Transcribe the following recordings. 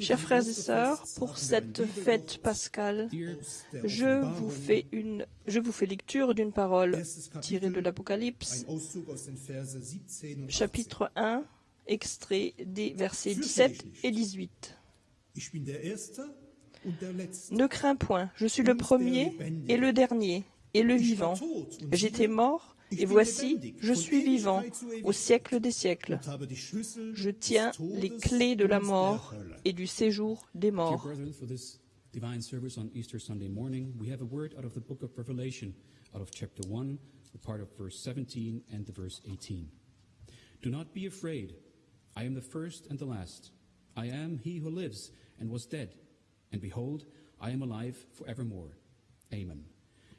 Chers frères et sœurs, pour cette fête pascale, je vous fais, lecture d'une parole tirée de l'Apocalypse, chapitre 1, extrait des versets 17 et 18. Ne crains point, je suis le premier et le dernier et le vivant. J'étais mort, et voici, je suis vivant au siècle des siècles. Je tiens les clés de la mort et du séjour des morts. divine service on Easter Sunday morning, we have a word out of the book of Revelation, out of chapter 1, the part of verse 17 and the verse 18. Do not be afraid. I am the first and the last. I am he who lives and was dead. And behold, I am alive forevermore. Amen.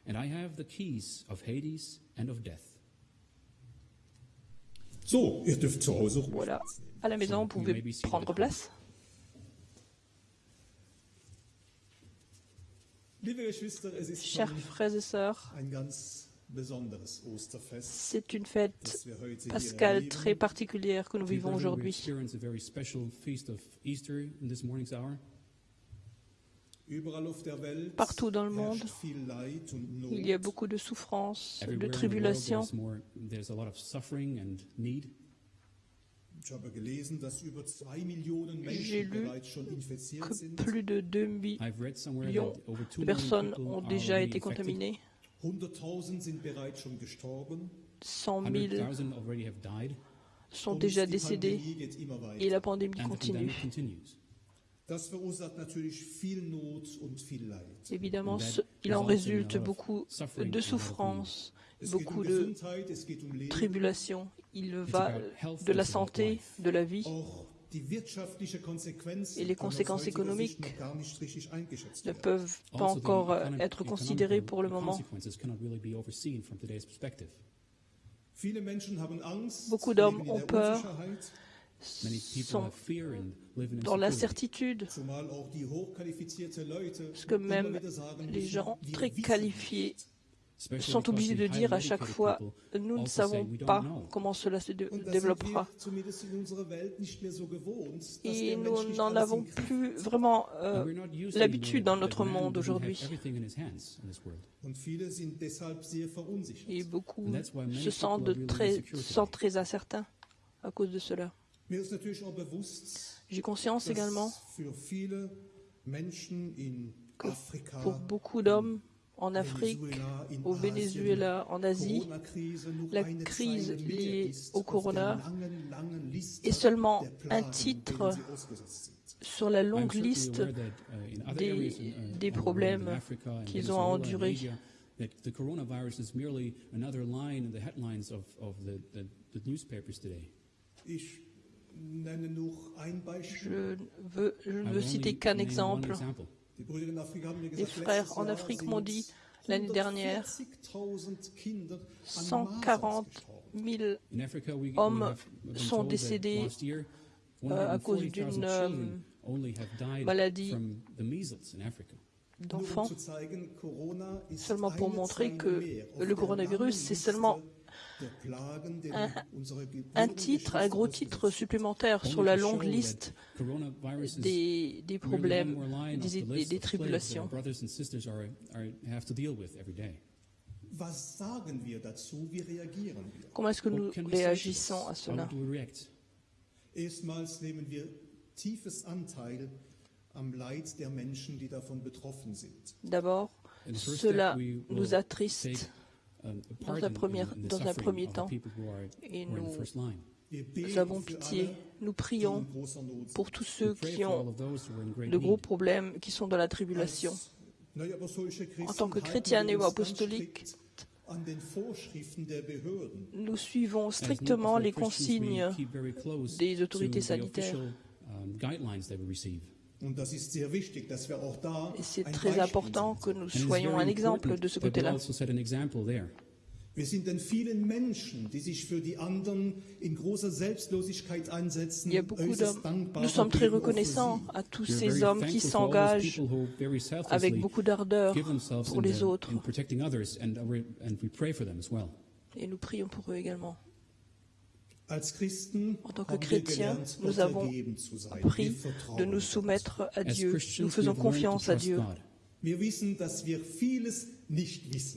And I have the keys of Hades and of death. So, ihr dürft zu Hause Voilà, à la maison, vous pouvez prendre place. Chers frères et sœurs, c'est une fête pascale très particulière que nous vivons aujourd'hui. Partout dans le monde. Il y a beaucoup de souffrances, de tribulations. J'ai lu Que plus de 2 mi- I've read somewhere millions that over 2 de personnes ont déjà été contaminées. 100.000 sind bereits schon gestorben. 100 000 100,000 already have died, sont déjà décédés et la pandémie continue. Évidemment, il en résulte beaucoup de souffrances, beaucoup um de um tribulations. Il va de la santé, de la vie. Et les conséquences économiques ne peuvent pas encore euh, être considérées pour le moment. Beaucoup d'hommes ont peur. Unsicherheit, Many people Sont dans l'incertitude, parce que même les gens très qualifiés sont obligés de highly dire à chaque fois, people nous ne savons "We don't pas know." comment cela se dé- développera. Et nous n'en avons plus vraiment And euh, l'habitude the- dans notre monde aujourd'hui. Et beaucoup se people sentent, très incertains à cause de cela. J'ai conscience également que pour beaucoup d'hommes en Afrique, Venezuela, in au Venezuela, en Asie, la crise liée au Corona est seulement un titre sur la longue liste uh, des- uh, des problèmes qu'ils ont à endurer. Je, veux, je ne I veux citer only qu'un exemple. Les frères en Afrique m'ont dit l'année dernière 140.000 Kinder an 140 Masern gestorben. 000 In Africa, we, we hommes sont décédés, euh, à cause 140,000 d'une, died maladie d'enfants. um ist seulement pour montrer que le coronavirus, c'est seulement un- titre, un gros titre supplémentaire sur la longue liste des, problèmes, des, tribulations. Comment est-ce que What nous réagissons à cela? do we react? Erstmals nehmen wir tiefes Anteil am Leid der Menschen, die davon betroffen sind. D'abord, cela nous attriste dans un premier- dans un temps. et nous, nous avons pitié, nous prions pour tous ceux qui ont de gros problèmes, qui sont dans la tribulation. En tant que chrétiens néo-apostoliques, nous suivons strictement les consignes des autorités sanitaires. Et c'est très important que nous soyons un exemple de ce côté-là. Il y a beaucoup d'hommes. Nous sommes très reconnaissants à tous ces hommes qui s'engagent avec beaucoup d'ardeur pour les the- autres. well. Et nous prions pour eux également. En tant que chrétiens, nous avons appris de nous soumettre à Dieu. Nous faisons confiance à Dieu.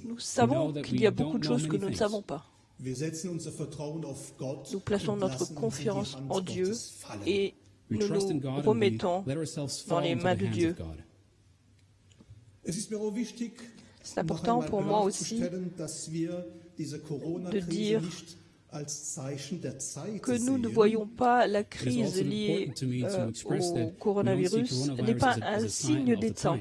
Nous savons qu'il y a beaucoup de choses que nous ne savons pas. Nous plaçons notre confiance en Dieu et nous nous remettons dans les mains de Dieu. C'est important pour moi aussi de dire que nous ne voyons pas la crise liée euh, au coronavirus n'est pas un signe des temps.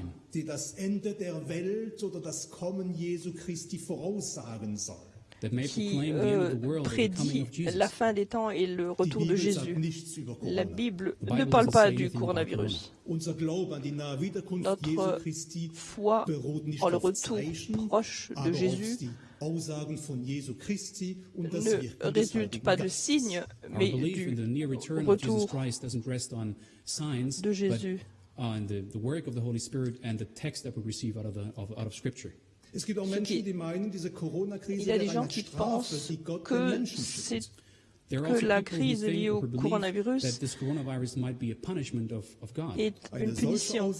qui euh, prédit la fin des temps et le retour de Jésus. La Bible ne parle pas du coronavirus. Notre foi en le retour proche de Jésus ne résulte pas de signes, mais du retour de Jésus. Il y a des gens qui pensent que c'est que la crise liée au coronavirus est une punition.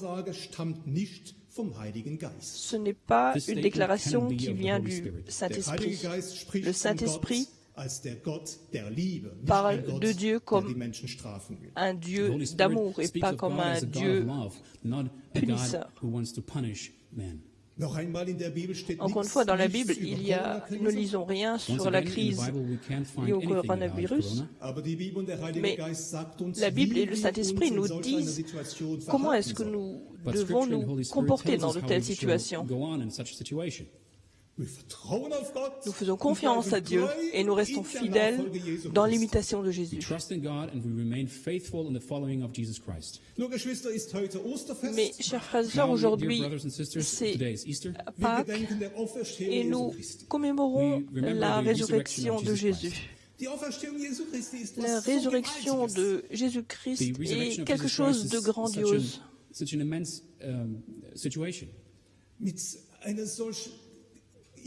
Ce n'est pas une déclaration qui vient du Saint-Esprit. Le Saint-Esprit parle de Dieu comme un Dieu d'amour et pas comme un Dieu punisseur. Encore une fois, dans la Bible, il y a, nous ne lisons rien sur la crise liée au coronavirus, mais la Bible et le Saint-Esprit nous disent comment est-ce que nous devons nous comporter dans de telles situations. Nous faisons confiance à Dieu et nous restons fidèles dans l'imitation de Jésus. Mais, chers frères et sœurs, aujourd'hui, c'est Pâques et nous commémorons la résurrection de Jésus. La résurrection de Jésus-Christ est quelque chose de grandiose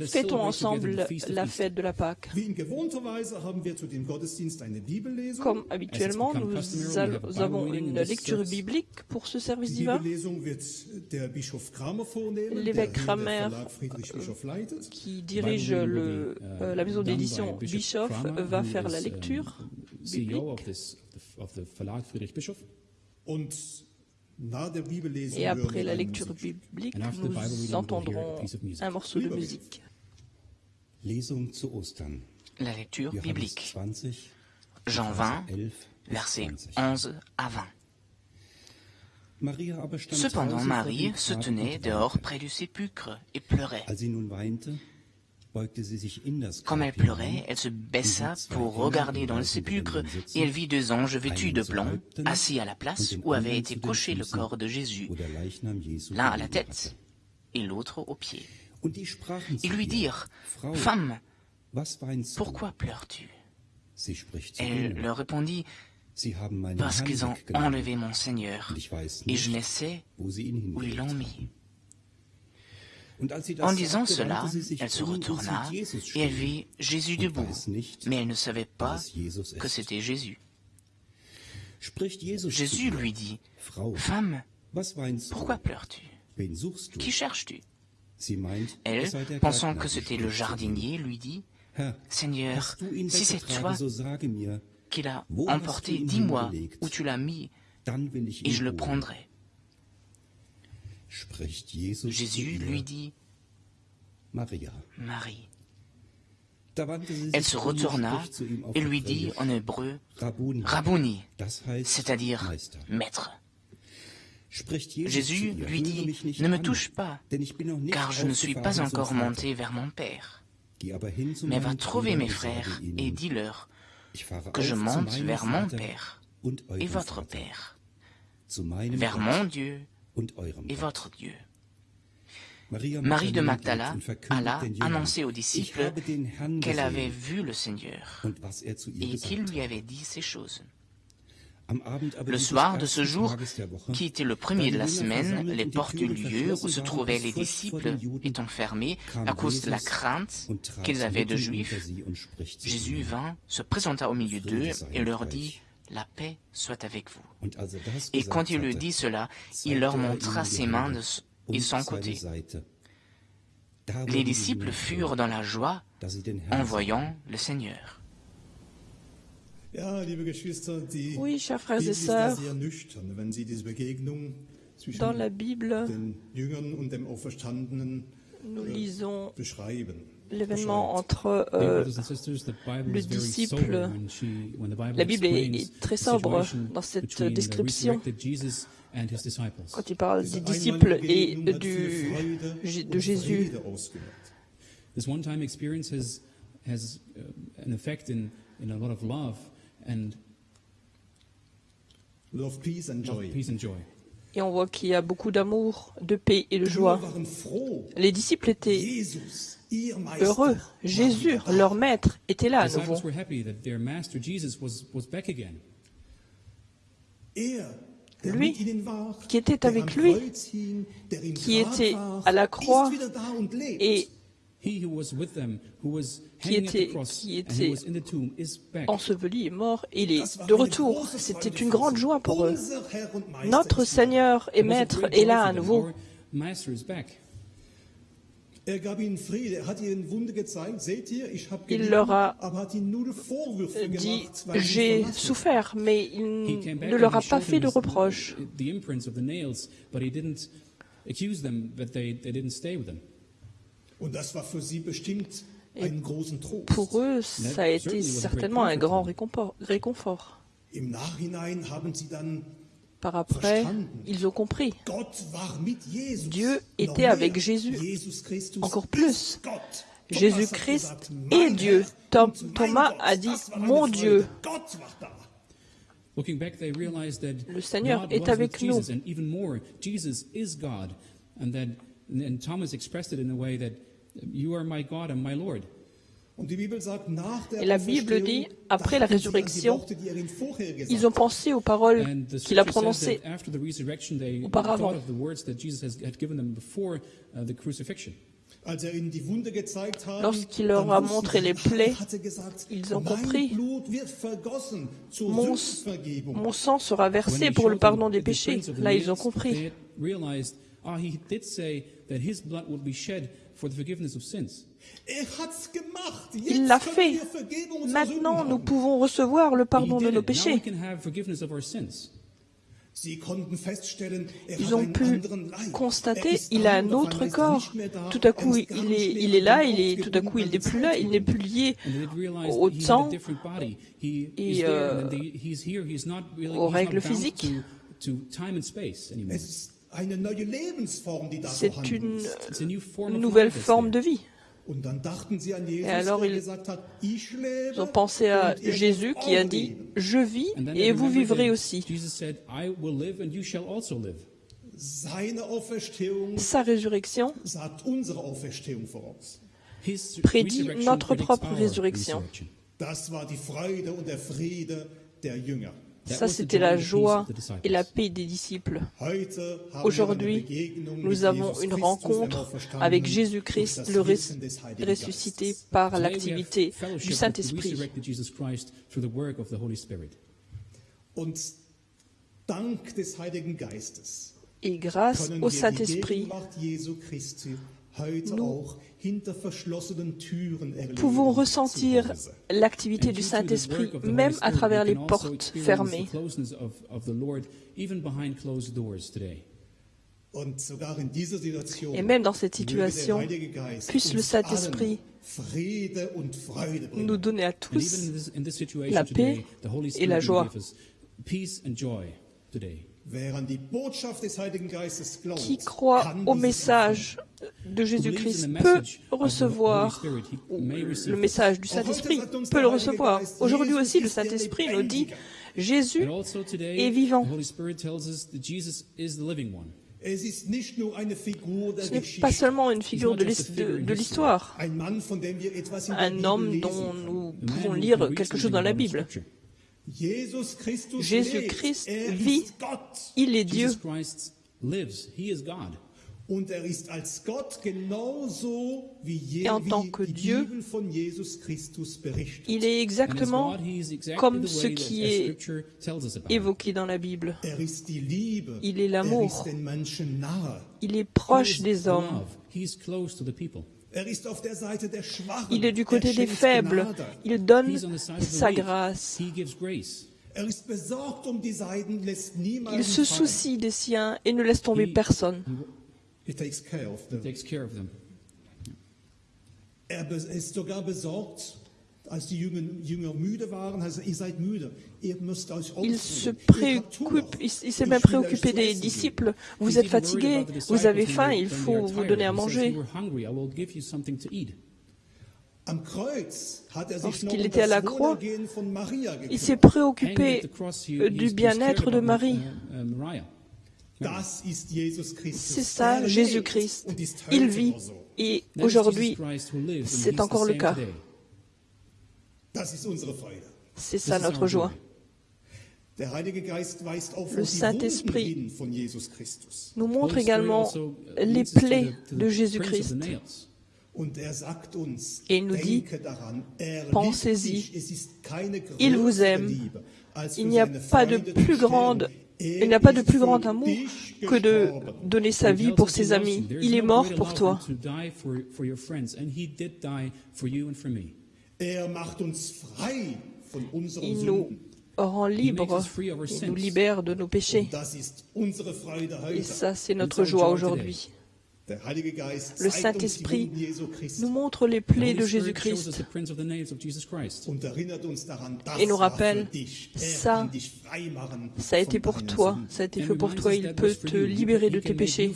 Fêtons ensemble la fête de la Pâque. Comme habituellement, nous avons une lecture biblique pour ce service divin. L'évêque Kramer, qui dirige le, euh, la maison d'édition Bischoff, va faire la lecture biblique. Et après la lecture biblique, nous entendrons un morceau de musique. La lecture biblique. Jean 20, versets 11 à 20. Cependant, Marie se tenait dehors près du sépulcre et pleurait. Comme elle pleurait, elle se baissa pour regarder dans le sépulcre et elle vit deux anges vêtus de blanc, assis à la place où avait été couché le corps de Jésus, l'un à la tête et l'autre aux pieds. Ils lui dirent, Femme, pourquoi pleures-tu? Elle leur répondit, Parce qu'ils ont enlevé mon Seigneur, et je ne sais où ils l'ont mis. En disant cela, elle se retourna et elle vit Jésus debout, mais elle ne savait pas que c'était Jésus. Jésus lui dit, Femme, pourquoi pleures-tu? Qui cherches-tu? Elle, pensant que c'était le jardinier, lui dit, Seigneur, si c'est toi qui l'as emporté, dis-moi où tu l'as mis, et je le prendrai. Jésus lui dit, Marie. Elle se retourna et lui dit en hébreu, Rabouni, c'est-à-dire maître. Jésus lui dit, ne me touche pas, car je ne suis pas encore monté vers mon Père. Mais va trouver mes frères et dis-leur que je monte vers mon Père et votre Père, vers mon Dieu et votre Dieu. Marie de Magdala alla annoncer aux disciples qu'elle avait vu le Seigneur et qu'il lui avait dit ces choses. Le soir de ce jour, qui était le premier de la semaine, les portes du lieu où se trouvaient les disciples étant fermées à cause de la crainte qu'ils avaient de Juifs, Jésus vint, se présenta au milieu d'eux et leur dit, La paix soit avec vous. Et quand il lui dit cela, il leur montra ses mains et son côté. Les disciples furent dans la joie en voyant le Seigneur. Oui, chers frères et sœurs, dans la Bible, nous lisons l'événement entre euh, le disciple. La Bible est, très sobre dans cette description quand il parle des disciples et du, de Jésus. This one-time experience has, has uh, an effect in, in a lot of love and love, peace and joy. Love, peace and joy. Et on voit qu'il y a beaucoup d'amour, de paix et de joie. Les disciples étaient heureux. Jésus, leur maître, était là à nouveau. Lui, qui était avec lui, qui était à la croix et qui était, qui était enseveli et mort, il est de retour. C'était une grande joie pour eux. Notre Seigneur et Maître est là à nouveau. Il leur a dit, j'ai souffert, mais il ne leur a pas fait de reproches. Pour eux, ça a été certainement un grand réconfort. Par après, ils ont compris. Dieu était avec Jésus encore plus. Jésus-Christ est Dieu. Thomas a dit Mon Dieu. Le Seigneur est avec nous. And Thomas expressed it in a way that you are my God and my Lord. Et la Bible dit, après la résurrection, ils ont pensé aux paroles qu'il a prononcées auparavant. Lorsqu'il leur a montré les plaies, ils ont compris, mon, mon sang sera versé pour le pardon des péchés. Là, ils ont compris. Il l'a fait. Maintenant, nous pouvons recevoir le pardon de nos péchés. Ils ont pu constater, il a un autre corps. Tout à coup, il est, il est là, il est, tout à coup, il n'est plus là, il n'est plus lié au temps et euh, aux règles physiques. C'est une nouvelle forme de vie. Et alors ils ont pensé à Jésus qui a dit, je vis et vous vivrez aussi. Sa résurrection prédit notre propre résurrection. Ça, c'était la joie et la paix des disciples. Aujourd'hui, nous avons une rencontre avec Jésus-Christ, le ressuscité par l'activité du Saint-Esprit. Et grâce au Saint-Esprit, nous pouvons ressentir l'activité du Saint-Esprit même à travers les portes fermées. Et même dans cette situation, puisse le Saint-Esprit nous donner à tous la paix et la joie qui croit au message de Jésus-Christ peut recevoir, le message du Saint-Esprit peut le recevoir. Aujourd'hui aussi, le Saint-Esprit nous dit Jésus est vivant. Ce n'est pas seulement une figure de l'histoire, un homme dont nous pouvons lire quelque chose dans la Bible. Jésus-Christ vit, il est Dieu. Et en tant que Dieu, il est exactement comme ce qui est évoqué dans la Bible. Il est l'amour. Il est proche des hommes. Il est du côté des faibles. Il donne sa grâce. Il se soucie des siens et ne laisse tomber personne. Il il se préoccupe, il s'est même préoccupé des disciples. Vous êtes fatigués, vous avez faim, il faut vous donner à manger. Lorsqu'il était à la croix, il s'est préoccupé du bien-être de Marie. C'est ça, Jésus-Christ. Il vit et aujourd'hui, c'est encore le cas. C'est ça notre joie. Le Saint-Esprit nous montre également les plaies de Jésus-Christ. Et il nous dit, pensez-y, il vous aime. Il n'y a pas de plus grand amour que de donner sa vie pour ses amis. Il est mort pour toi. Il nous rend libres, il nous libère de nos péchés. Et ça, c'est notre joie aujourd'hui. Le Saint-Esprit nous montre les plaies de Jésus-Christ. et nous rappelle ça, ça a été pour toi, ça a été fait pour toi, il peut te libérer de tes péchés.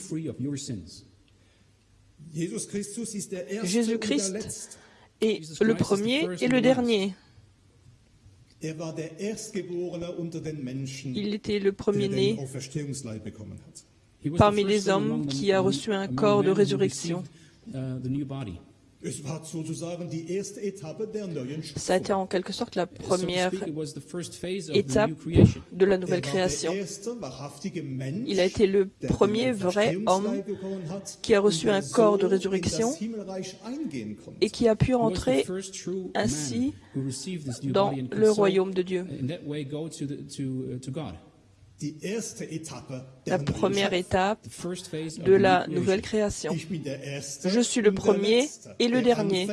Jésus-Christ et le premier et le dernier. Il était le premier-né parmi les hommes qui a reçu un corps de résurrection. Ça a été en quelque sorte la première étape de la nouvelle création. Il a été le premier vrai homme qui a reçu un corps de résurrection et qui a pu entrer ainsi dans le royaume de Dieu la première étape de la nouvelle création. Je suis le premier et le dernier,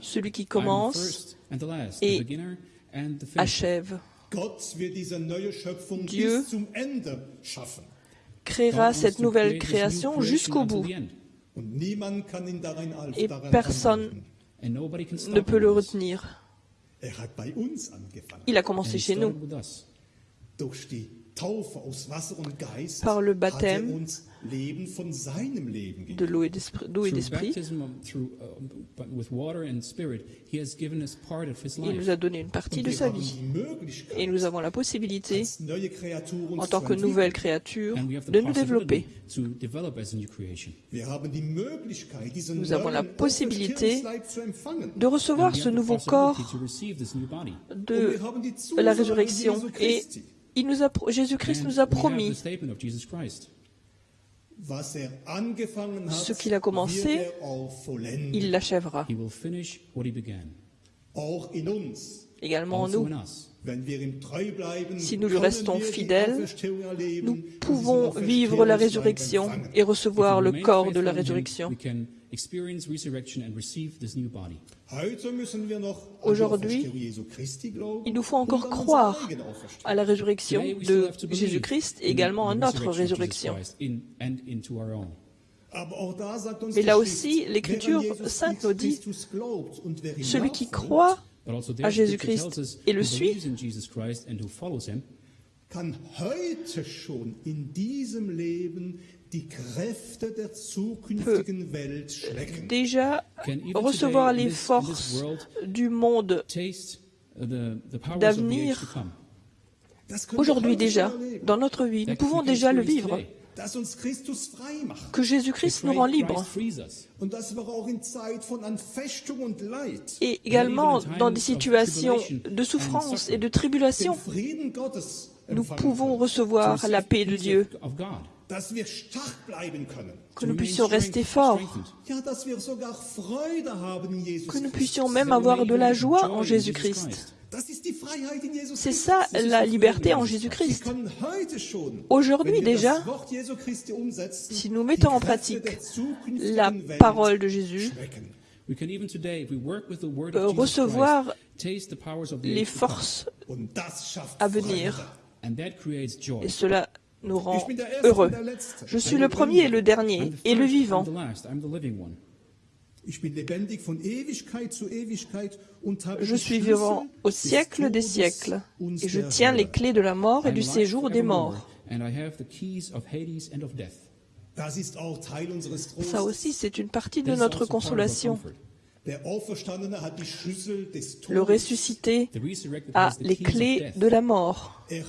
celui qui commence et achève. Dieu créera cette nouvelle création jusqu'au bout. Et personne ne peut le retenir. Il a commencé chez nous par le baptême de l'eau et d'esprit. Il nous a donné une partie de sa vie. Et nous avons la possibilité, en tant que nouvelle créature, de nous développer. Nous avons la possibilité de recevoir ce nouveau corps de la résurrection et Jésus-Christ nous a promis ce qu'il a commencé, il l'achèvera. Également en nous. Si nous lui restons fidèles, nous pouvons vivre la résurrection et recevoir le corps de la résurrection. Aujourd'hui, il nous faut encore croire à la résurrection de Jésus-Christ et également à notre résurrection. Mais là aussi, l'Écriture sainte nous dit, celui qui croit à Jésus-Christ et le suit peut déjà recevoir les forces du monde d'avenir. aujourd'hui déjà, dans notre vie. Nous pouvons déjà le vivre. Que Jésus-Christ nous rend libres. Et également dans des situations de souffrance et de tribulation, nous pouvons recevoir la paix de Dieu. Of God. dass wir stark bleiben können. que nous puissions rester forts, que nous puissions même avoir de la joie en Jésus-Christ. C'est ça la liberté en Jésus-Christ. Aujourd'hui déjà, Si nous mettons en pratique la parole de Jésus, schmecken. We can even today, if we work with the word euh, recevoir Christ, taste the powers of the les forces à venir. Freude. And that creates joy. et cela nous rend heureux. Je suis le premier et le dernier et le vivant. Je suis vivant au siècle des siècles et je tiens les clés de la mort et du séjour des morts. Ça aussi, c'est une partie de notre consolation. Le ressuscité The resurrected a has the les clés death. de la mort. Er.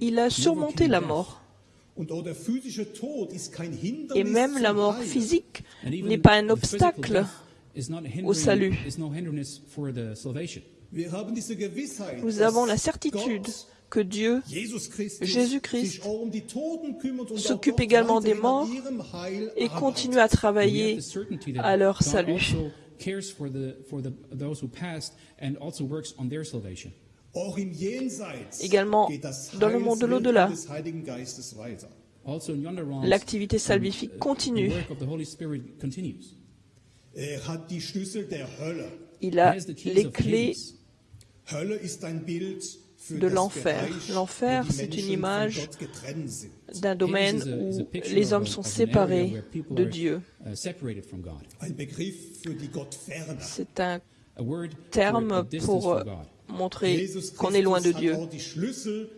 Il a surmonté la mort. Et même la mort physique And even n'est pas un obstacle. death is not hindering- salut. Nous avons la certitude que Dieu Jésus-Christ um s'occupe également des morts et continue à travailler à leur salut. Également dans le monde de l'au-delà. L'activité salvifique uh, continue. The work of the Holy Spirit continues. Er. Il a les clés De l'enfer. L'enfer, c'est une image d'un domaine où les hommes sont séparés de Dieu. C'est un terme pour from God. montrer Jesus qu'on est loin de Dieu.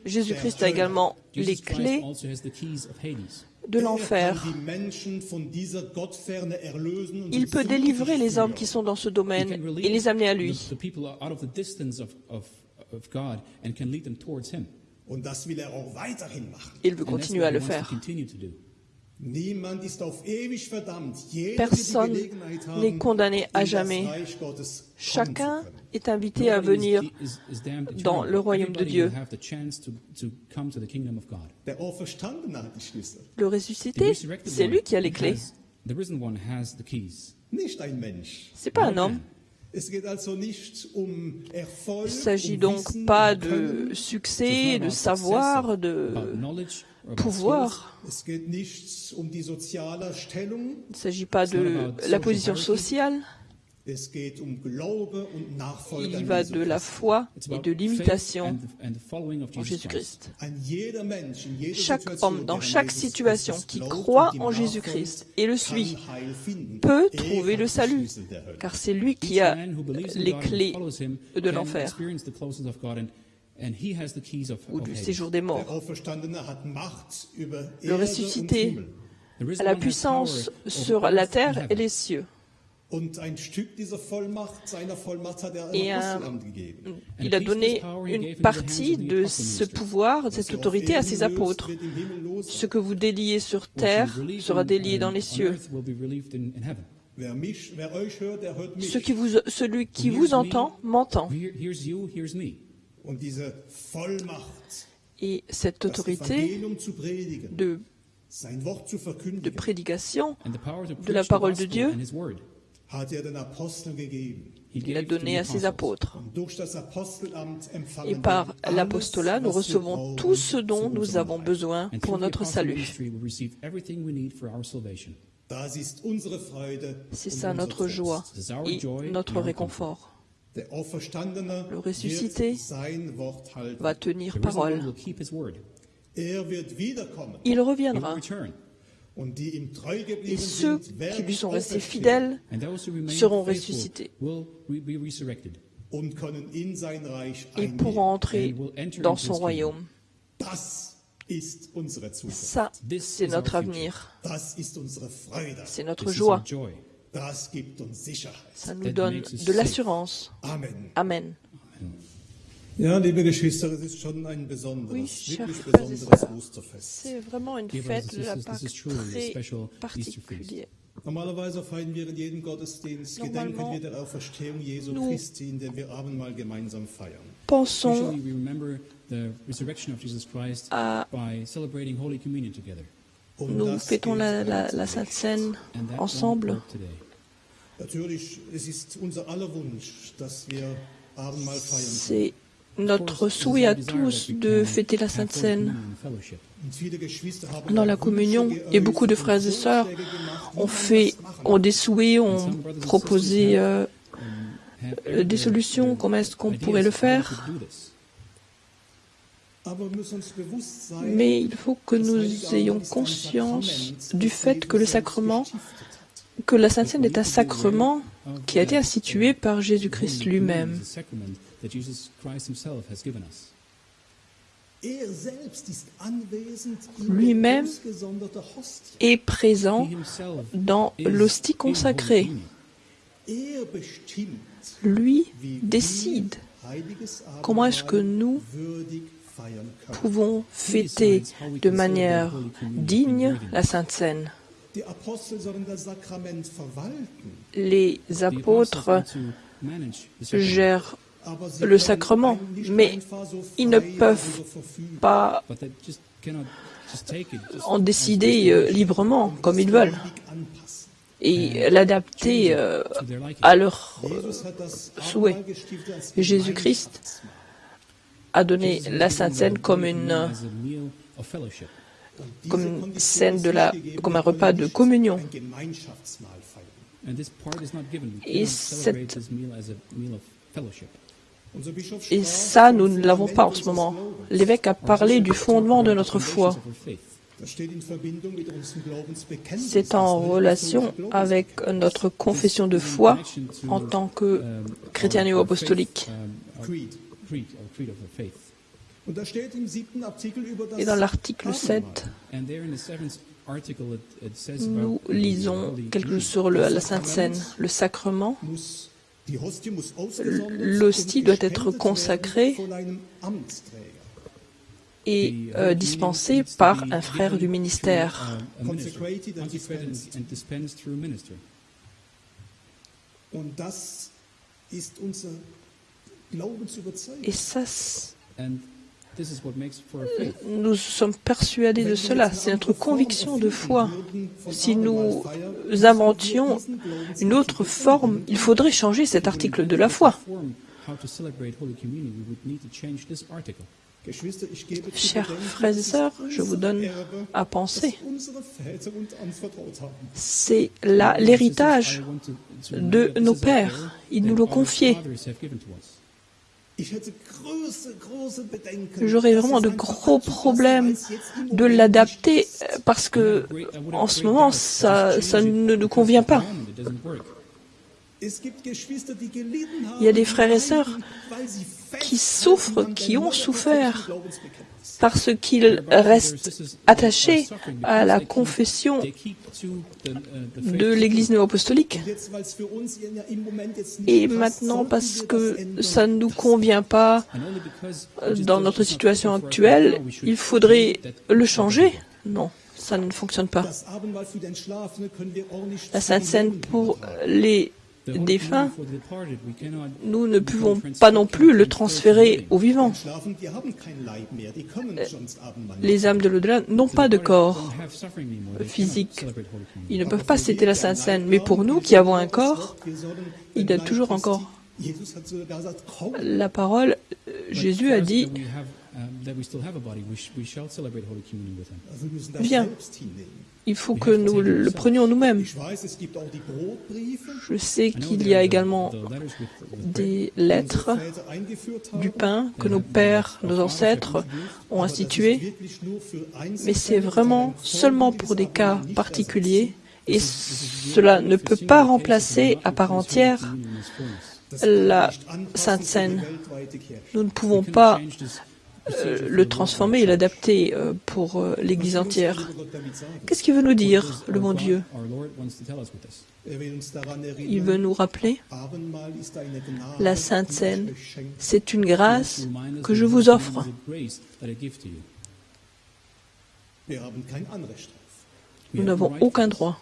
Jésus-Christ a également les Christ clés also has the keys of Hades. de Er l'enfer. Il peut délivrer les hommes qui sont dans ce domaine et les amener à lui. Of God and can lead them towards Him. Und das will er auch weiterhin machen. Il veut And that's continuer à le faire. continue to do. Niemand ist auf ewig verdammt. Jeder Personne n'est condamné à jamais. Chacun est invité à venir dans le royaume de Dieu. le The ressuscité. C'est one lui qui a les clés. has- the risen one has the keys. nicht ein Mensch. C'est pas un homme. Um Il s'agit um donc pas um de succès, de savoir, de pouvoir. Il ne s'agit pas de la position sociale. Um Il y va de la foi et de l'imitation en. Jésus-Christ. Chaque homme, dans chaque situation, qui croit en Jésus-Christ et le suit, peut Er trouver le salut, car c'est lui qui a les clés de l'enfer ou du séjour des morts. Le ressuscité a la puissance sur la terre et les cieux. Et un- Apostelamt gegeben. Il a donné une partie de ce pouvoir, de cette autorité à ses apôtres. Ce que vous déliez sur terre sera délié dans les cieux. Ce qui vous, celui qui vous entend m'entend. Et cette autorité de, de prédication, De la parole de Dieu. Er il a gave to donné à ses apôtres. Et par l'apostolat, nous recevons tout ce dont nous avons besoin pour notre salut. ministry, we receive everything we need for our salvation. Das ist unsere Freude C'est ça notre joie et notre réconfort. Le ressuscité. Va tenir parole. Er. Il reviendra. Et ceux qui lui sont restés fidèles And those who remain seront faithful ressuscités et pourront entrer And will enter dans into son his royaume. Ça, c'est notre avenir. C'est notre joie. Ça nous donne de l'assurance. Amen. Amen. Oui, chers frères et sœurs, c'est vraiment une fête de la Pâque très particulière. Normalerweise feiern wir in jedem Gottesdienst Gedenken Normalement, wir der Auferstehung Jesu nous- Christi, indem wir Abendmahl gemeinsam feiern. Pensons à nous fêtons la. Sainte Seine ensemble. C'est notre souhait à tous de fêter la Sainte Seine dans la communion. Et beaucoup de frères et sœurs ont fait das machen ont des souhaits, ont proposé euh, euh, des solutions, comment est-ce qu'on pourrait le faire. Sein, Mais il faut que nous ayons conscience du fait que le sacrement, que la Sainte Seine est un sacrement qui a été institué par Jésus-Christ lui-même. Er selbst ist anwesend in Lui-même est présent dans l'hostie consacrée. Er Lui décide comment est-ce que nous pouvons fêter de manière digne la Sainte Seine. Les apôtres gèrent le sacrement, mais ils ne peuvent pas en décider euh, librement comme ils veulent et l'adapter euh, à leur euh, souhait. Jésus-Christ a donné la Sainte Seine comme une scène de la comme un repas de communion. Et Et cette- Et ça, nous ne l'avons pas en ce moment. L'évêque a parlé du fondement de notre foi. C'est en relation avec notre confession de foi en tant que chrétien néo-apostolique. Et dans l'article Abendmahl. 7, nous lisons quelque chose sur le- la Sainte Seine. Le sacrement, L'hostie doit être consacrée est euh, dispensé par un frère du ministère. Et ça, nous sommes persuadés de cela. C'est notre conviction de foi. Si nous inventions une autre forme, il faudrait changer cet article de la foi. Chers frères et sœurs, je vous donne à penser. C'est l'héritage de nos pères. Ils nous l'ont confié. J'aurais vraiment de gros problèmes de l'adapter parce que en ce moment, ça, ça ne nous convient pas. Il y a des frères et sœurs qui souffrent, qui ont souffert parce qu'ils restent attachés à la confession de l'Église néo-apostolique. Et maintenant, parce que ça ne nous convient pas dans notre situation actuelle, il faudrait le changer. Non, ça ne fonctionne pas. La Sainte Seine pour les Cannot- nous ne pouvons pas non plus le transférer aux vivants. Nicht. Les âmes de l'au-delà n'ont pas de corps physique. Ils ne peuvent pas céder la Sainte Seine. Mais pour nous qui avons un corps, il y a toujours gesagt, komm, la parole. euh, Jésus a dit, Viens. Il faut que nous le prenions nous-mêmes. Je sais know qu'il y a également des lettres, du pain que nos pères, nos ancêtres ont aber das ist institué. wirklich nur für Mais c'est vraiment seulement pour des cas particuliers et cela ne peut pas remplacer à part entière la Sainte Seine. Nous ne pouvons pas le transformer et l'adapter euh, pour euh, l'Église entière. Qu'est-ce qu'il veut nous dire, le bon Dieu. Er Il veut nous rappeler, la Sainte Seine, c'est une grâce que je vous offre. Nous n'avons aucun droit.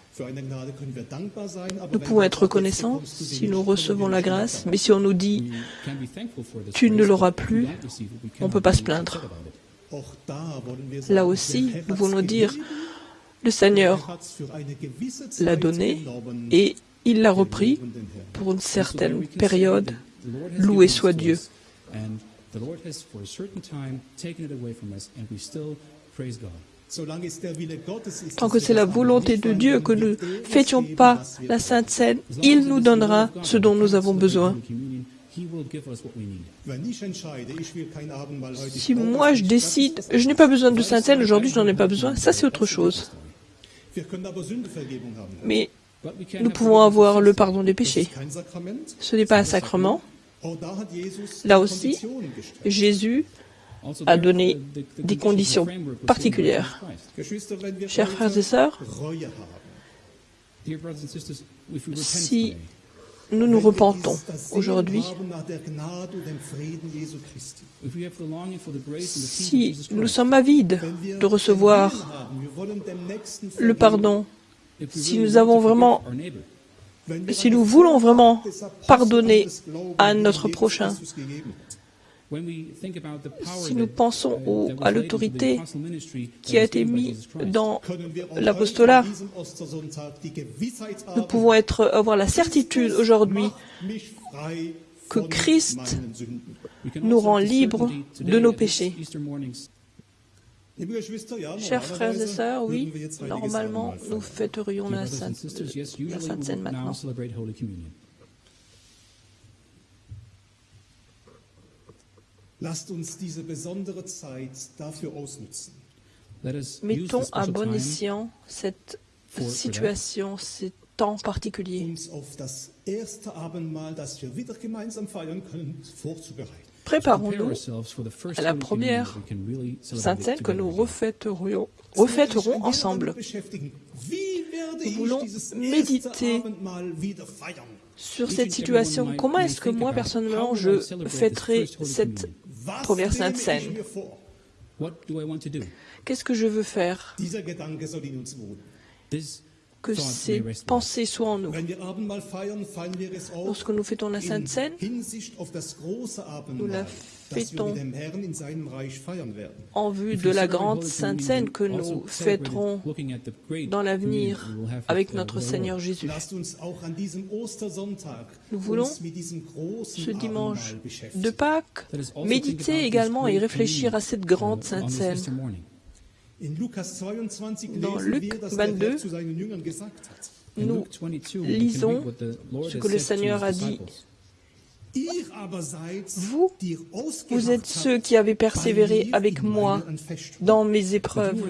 Nous pouvons être reconnaissants si nous recevons la grâce, mais si on nous dit Tu ne l'auras plus, on cannot peut pas se plaindre. Là aussi, nous voulons dire, le Seigneur l'a donné et il l'a repris pour une certaine période. Loué soit Dieu. Tant que c'est la volonté de Dieu que nous uns fêtions pas la. Sainte Seine, il nous donnera ce dont nous avons besoin. Si moi je décide, je n'ai pas besoin de Sainte Seine, aujourd'hui je n'en ai pas besoin, ça c'est autre chose. Mais nous pouvons avoir le pardon des péchés. Ce n'est pas un sacrement. Jesus Là aussi. Jésus The- the des conditions, particulières. Chers frères et sœurs, Si nous nous repentons aujourd'hui, si nous sommes avides de recevoir le pardon, si nous avons vraiment si nous voulons vraiment pardonner à notre prochain, si nous pensons uh, au- à l'autorité qui a été mise dans l'apostolat, nous pouvons être, avoir la certitude aujourd'hui que Christ nous rend libres certainty de today nos péchés. Chers frères et sœurs, oui, normalement, nous fêterions la Sainte, la Sainte Seine maintenant. Lasst uns diese besondere Zeit dafür ausnutzen. Let us use Mettons à bon escient cette situation, ces temps particuliers. uns auf das erste Abendmahl, das wir wieder gemeinsam feiern können, vorzubereiten. prepare Préparons-nous ourselves for the first à la première Seine que together nous refêterons, refêterons ensemble. Nous voulons méditer? Sur cette situation, comment est-ce que moi, personnellement, je fêterai cette première Sainte ich Seine mir vor? What do I want to do? Qu'est-ce que je veux faire? Que ces pensées soient en nous. Lorsque nous fêtons la Sainte in Seine, Nous la fêtons en vue de la grande Sainte Seine que nous fêterons dans l'avenir avec notre Seigneur. Jésus. Nous voulons, uns mit diesem großen Ce dimanche de. Pâques, méditer également et réfléchir à cette grande uh, Sainte Seine. Dans Luc wir, dass 22, der Herr zu seinen Jüngern gesagt hat. In Nous Luke 22, we can lisons ce que le Seigneur a dit. Vous, Vous êtes ceux qui avez persévéré avec moi dans mes épreuves.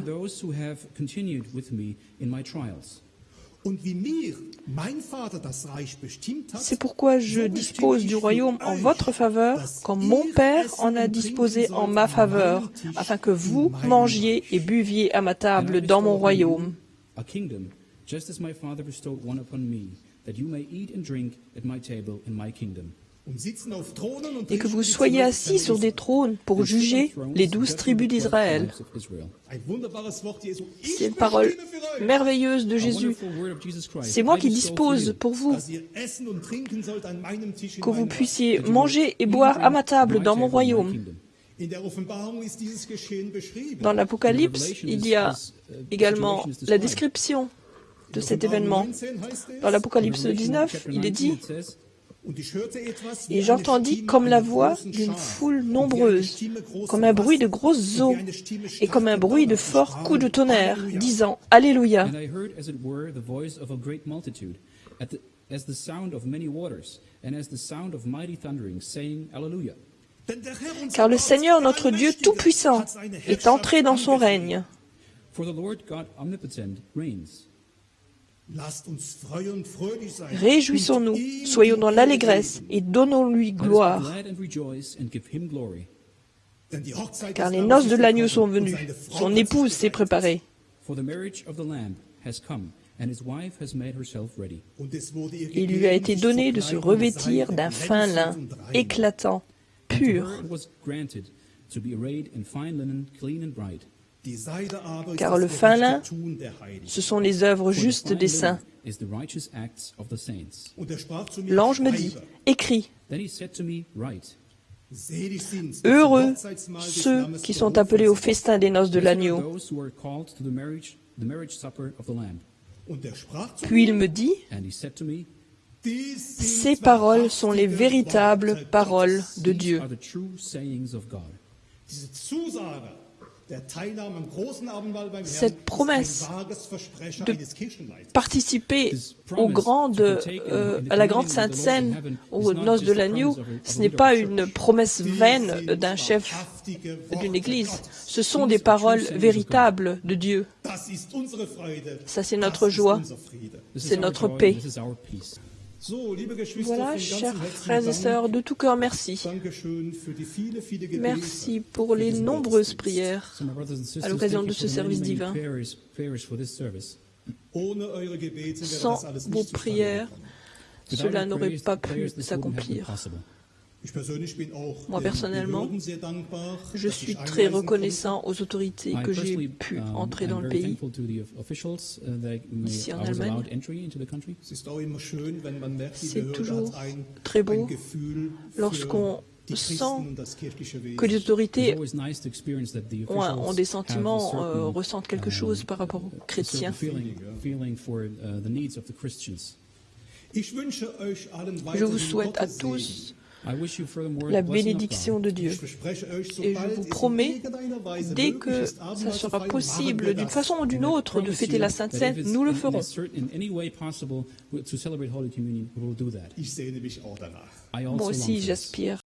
C'est pourquoi je dispose du royaume en votre faveur, comme mon Père en a disposé en ma faveur, afin que vous mangiez et buviez à ma table dans mon royaume. you A kingdom, just as my Father bestowed one upon me, that you may eat and drink at my table in my kingdom. Et que vous soyez assis sur des trônes pour juger les douze tribus d'Israël. C'est une parole merveilleuse de Jésus. C'est moi qui dispose pour vous que vous puissiez manger et boire à ma table dans mon royaume. Dans l'Apocalypse, il y a uh, également la description de cet événement. 19 heißt es, Dans l'Apocalypse Revelation 19, chapter il est 19, dit Et j'entendis comme la voix d'une foule nombreuse, comme un bruit de grosses eaux, et comme un bruit de forts coups de tonnerre, disant Alléluia. Car le Seigneur, notre Dieu Tout-Puissant, est entré dans son règne. For the Lord God omnipotent reigns. Lasst uns freuen und fröhlich sein. Réjouissons-nous, soyons dans l'allégresse et donnons-lui gloire. car les noces de l'agneau sont venues. Son épouse s'est préparée. For the marriage of the Lamb has come, and his wife has made herself ready. Und es wurde ihr Il lui a été donné de se revêtir d'un fin lin, éclatant, pur, Car le fin Heiligen. ce sont les œuvres justes des saints. L'ange me dit, écris, heureux ceux qui sont appelés au festin des noces de l'agneau. Puis il me dit, ces paroles sont les véritables paroles de Dieu. Cette promesse de. Participer aux grandes, euh, à la grande Sainte Seine, aux noces de l'agneau, ce n'est pas une promesse vaine d'un chef d'une église. Ce sont des paroles véritables de Dieu. Ça, c'est notre joie. C'est notre paix. Voilà, chers frères et sœurs, de tout cœur, merci. Merci pour les nombreuses prières. À l'occasion de ce service divin. Sans vos prières, cela n'aurait pas pu s'accomplir. Moi, personnellement, Je suis très reconnaissant aux autorités que j'ai pu um, entrer dans le pays. uh, Ici en Allemagne. C'est toujours très beau lorsqu'on sent. Que les It's autorités always nice to experience that the ont, un- officials ont des sentiments, euh, ressentent quelque um, chose par rapport aux chrétiens. uh, the needs of the Christians. Ich wünsche euch allen Je vous souhaite à tous I wish you furthermore la the blessing of bénédiction God. de. Dieu. Et je vous promets, dès que ça sera possible, d'une façon ou d'une And I autre, de promise fêter you la Sainte Seine, nous le ferons. a certain- In any way possible to celebrate Holy Communion, we will do that. Ich sehne mich auch danach. I also Moi aussi, j'aspire